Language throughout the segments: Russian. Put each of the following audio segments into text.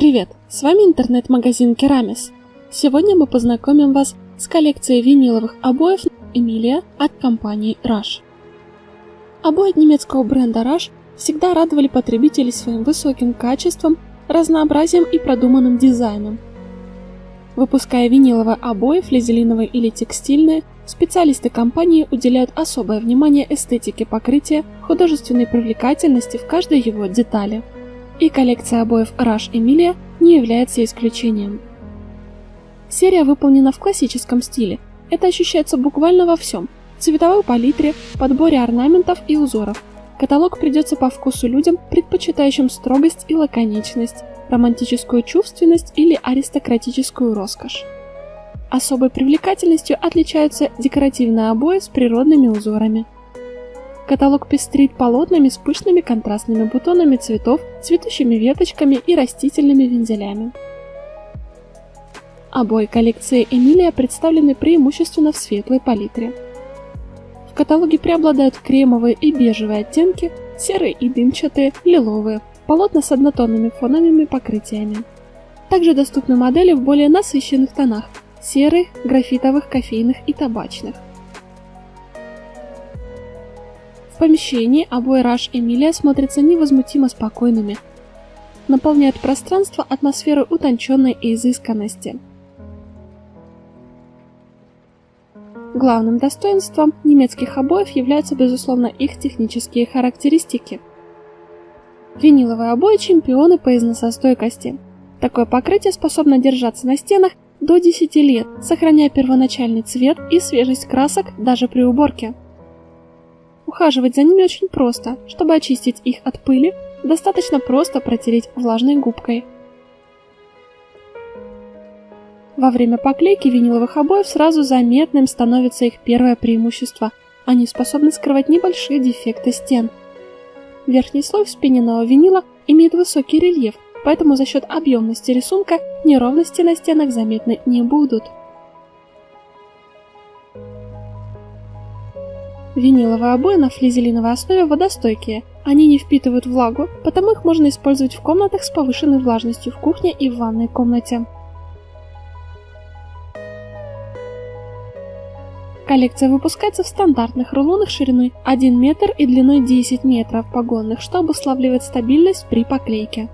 Привет! С вами интернет-магазин Керамис. Сегодня мы познакомим вас с коллекцией виниловых обоев Эмилия от компании Rush. Обои немецкого бренда Rush всегда радовали потребителей своим высоким качеством, разнообразием и продуманным дизайном. Выпуская виниловые обои, флизелиновые или текстильные, специалисты компании уделяют особое внимание эстетике покрытия, художественной привлекательности в каждой его детали – и коллекция обоев Rush Emilia не является исключением. Серия выполнена в классическом стиле. Это ощущается буквально во всем – цветовой палитре, подборе орнаментов и узоров. Каталог придется по вкусу людям, предпочитающим строгость и лаконичность, романтическую чувственность или аристократическую роскошь. Особой привлекательностью отличаются декоративные обои с природными узорами – Каталог пестрит полотнами с пышными контрастными бутонами цветов, цветущими веточками и растительными вензелями. Обои коллекции Эмилия представлены преимущественно в светлой палитре. В каталоге преобладают кремовые и бежевые оттенки, серые и дымчатые, лиловые, полотна с однотонными фоновыми покрытиями. Также доступны модели в более насыщенных тонах – серых, графитовых, кофейных и табачных. Помещении обои Rush Эмилия смотрятся невозмутимо спокойными, наполняют пространство атмосферой утонченной и изысканности. Главным достоинством немецких обоев являются, безусловно, их технические характеристики. Виниловые обои – чемпионы по износостойкости. Такое покрытие способно держаться на стенах до 10 лет, сохраняя первоначальный цвет и свежесть красок даже при уборке. Ухаживать за ними очень просто. Чтобы очистить их от пыли, достаточно просто протереть влажной губкой. Во время поклейки виниловых обоев сразу заметным становится их первое преимущество. Они способны скрывать небольшие дефекты стен. Верхний слой вспененного винила имеет высокий рельеф, поэтому за счет объемности рисунка неровности на стенах заметны не будут. Виниловые обои на флизелиновой основе водостойкие. Они не впитывают влагу, потому их можно использовать в комнатах с повышенной влажностью в кухне и в ванной комнате. Коллекция выпускается в стандартных рулонах шириной 1 метр и длиной 10 метров погонных, что обуславливает стабильность при поклейке.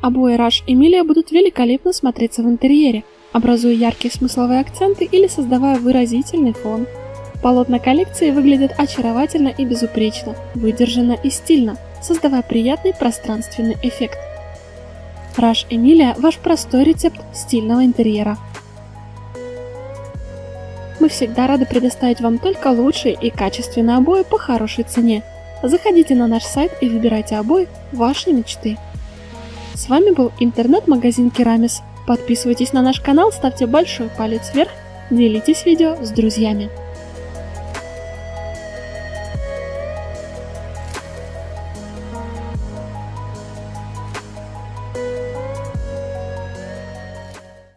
Обои Rush Emilia будут великолепно смотреться в интерьере, образуя яркие смысловые акценты или создавая выразительный фон. Полотна коллекции выглядят очаровательно и безупречно, выдержанно и стильно, создавая приятный пространственный эффект. Раш Эмилия – ваш простой рецепт стильного интерьера. Мы всегда рады предоставить вам только лучшие и качественные обои по хорошей цене. Заходите на наш сайт и выбирайте обои вашей мечты. С вами был интернет-магазин Керамис. Подписывайтесь на наш канал, ставьте большой палец вверх, делитесь видео с друзьями.